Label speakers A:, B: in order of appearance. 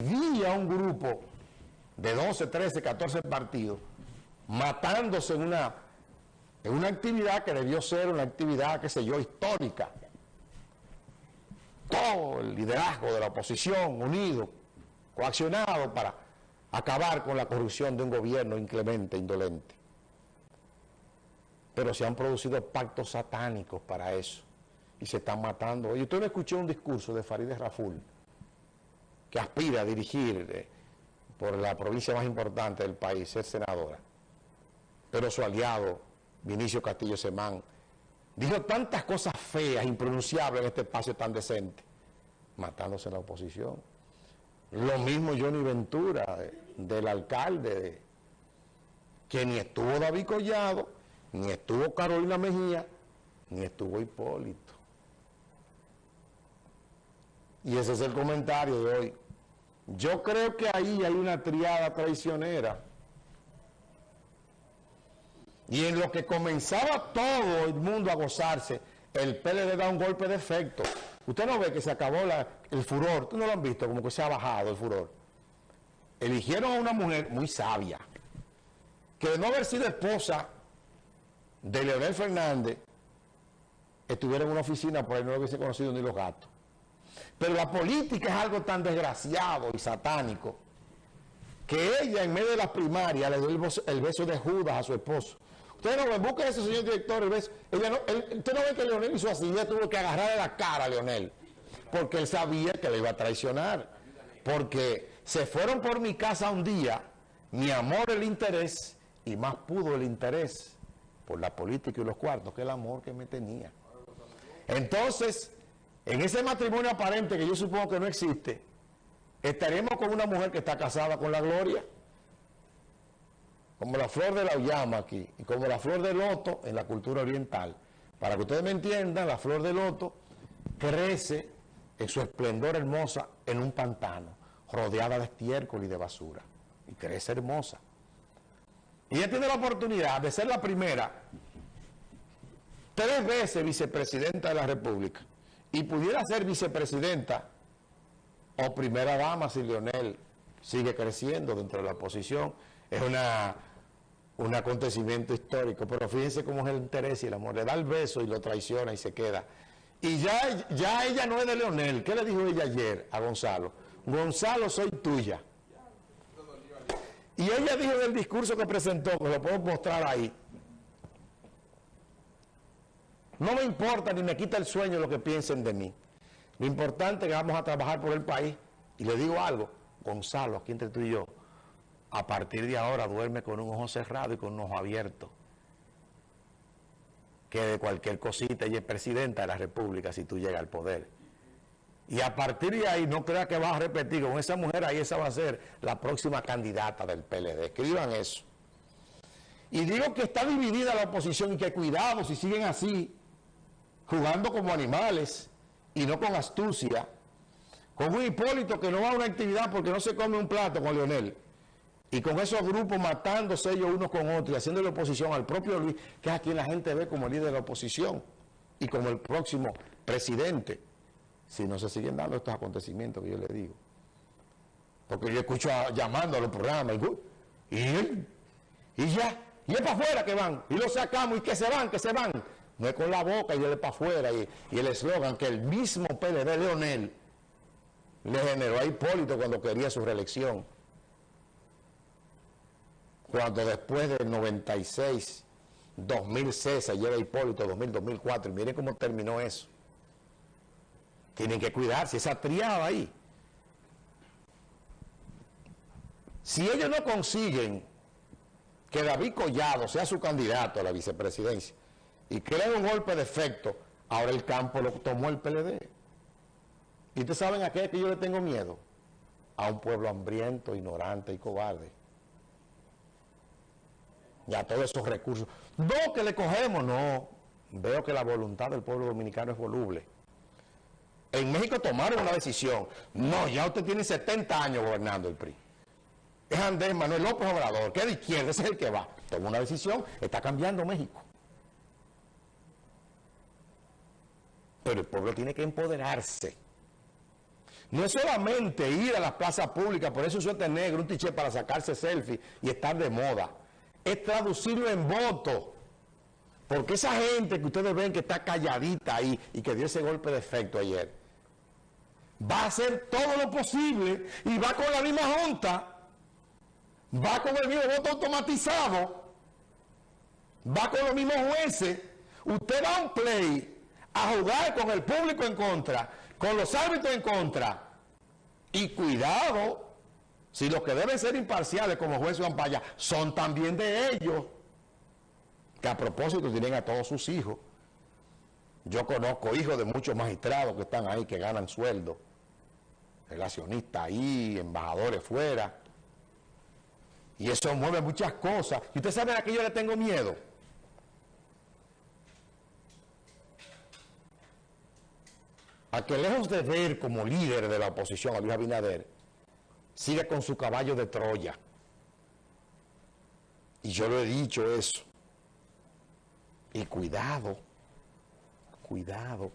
A: vía un grupo de 12, 13, 14 partidos matándose en una, en una actividad que debió ser una actividad, qué sé yo, histórica. Todo el liderazgo de la oposición unido, coaccionado para acabar con la corrupción de un gobierno inclemente, indolente. Pero se han producido pactos satánicos para eso y se están matando. Y usted no escuchó un discurso de Farideh Raful, que aspira a dirigir eh, por la provincia más importante del país, ser senadora. Pero su aliado, Vinicio Castillo Semán, dijo tantas cosas feas, impronunciables en este espacio tan decente, matándose la oposición. Lo mismo Johnny Ventura, del alcalde, que ni estuvo David Collado, ni estuvo Carolina Mejía, ni estuvo Hipólito. Y ese es el comentario de hoy. Yo creo que ahí hay una triada traicionera. Y en lo que comenzaba todo el mundo a gozarse, el PLD da un golpe de efecto. Usted no ve que se acabó el furor, usted no lo han visto, como que se ha bajado el furor. Eligieron a una mujer muy sabia, que de no haber sido esposa de Leonel Fernández, estuviera en una oficina por ahí no lo hubiese conocido ni los gatos. Pero la política es algo tan desgraciado y satánico que ella en medio de las primarias le dio el beso de Judas a su esposo. Ustedes no ven, ese señor director el beso. Usted no ve que Leonel hizo así, ella tuvo que agarrarle la cara a Leonel. Porque él sabía que le iba a traicionar. Porque se fueron por mi casa un día, mi amor el interés, y más pudo el interés por la política y los cuartos que el amor que me tenía. Entonces, en ese matrimonio aparente que yo supongo que no existe, estaremos con una mujer que está casada con la gloria, como la flor de la llama aquí, y como la flor de loto en la cultura oriental. Para que ustedes me entiendan, la flor de loto crece en su esplendor hermosa en un pantano, rodeada de estiércol y de basura, y crece hermosa. Y ella tiene la oportunidad de ser la primera, tres veces vicepresidenta de la República, y pudiera ser vicepresidenta o primera dama si Leonel sigue creciendo dentro de la oposición. Es una, un acontecimiento histórico, pero fíjense cómo es el interés y el amor. Le da el beso y lo traiciona y se queda. Y ya, ya ella no es de Leonel. ¿Qué le dijo ella ayer a Gonzalo? Gonzalo, soy tuya. Y ella dijo en el discurso que presentó, que lo puedo mostrar ahí, no me importa ni me quita el sueño lo que piensen de mí. Lo importante es que vamos a trabajar por el país. Y le digo algo, Gonzalo, aquí entre tú y yo, a partir de ahora duerme con un ojo cerrado y con un ojo abierto. Que de cualquier cosita ella es presidenta de la República si tú llegas al poder. Y a partir de ahí no crea que vas a repetir con esa mujer ahí, esa va a ser la próxima candidata del PLD. Escriban eso. Y digo que está dividida la oposición y que cuidado si siguen así, jugando como animales y no con astucia, con un Hipólito que no va a una actividad porque no se come un plato con Leonel, y con esos grupos matándose ellos unos con otros y haciéndole oposición al propio Luis, que es a quien la gente ve como líder de la oposición y como el próximo presidente, si no se siguen dando estos acontecimientos que yo le digo. Porque yo escucho llamando a los programas y, y, y ya, y es para afuera que van, y lo sacamos y que se van, que se van no es con la boca y de para afuera y, el eslogan que el mismo PLD Leonel le generó a Hipólito cuando quería su reelección. Cuando después del 96, 2006 se lleva Hipólito, 2000, 2004, y miren cómo terminó eso. Tienen que cuidarse, esa triada ahí. Si ellos no consiguen que David Collado sea su candidato a la vicepresidencia, y crea un golpe de efecto, ahora el campo lo tomó el PLD. ¿Y ustedes saben a qué que yo le tengo miedo? A un pueblo hambriento, ignorante y cobarde. Y a todos esos recursos. No que le cogemos, no. Veo que la voluntad del pueblo dominicano es voluble. En México tomaron una decisión. No, ya usted tiene 70 años gobernando el PRI. Es Andrés Manuel López Obrador, que es de izquierda, ese es el que va. Toma una decisión, está cambiando México. Pero el pueblo tiene que empoderarse. No es solamente ir a las plazas públicas, por eso suerte negro, un tiché para sacarse selfie y estar de moda. Es traducirlo en voto. Porque esa gente que ustedes ven que está calladita ahí y que dio ese golpe de efecto ayer, va a hacer todo lo posible y va con la misma junta, va con el mismo voto automatizado, va con los mismos jueces. Usted va a un play a jugar con el público en contra, con los árbitros en contra. Y cuidado, si los que deben ser imparciales como juez Paya son también de ellos, que a propósito tienen a todos sus hijos. Yo conozco hijos de muchos magistrados que están ahí, que ganan sueldo, relacionistas ahí, embajadores fuera. Y eso mueve muchas cosas. Y usted sabe a qué yo le tengo miedo. A que lejos de ver como líder de la oposición a Luis Abinader, sigue con su caballo de Troya. Y yo lo he dicho eso. Y cuidado, cuidado.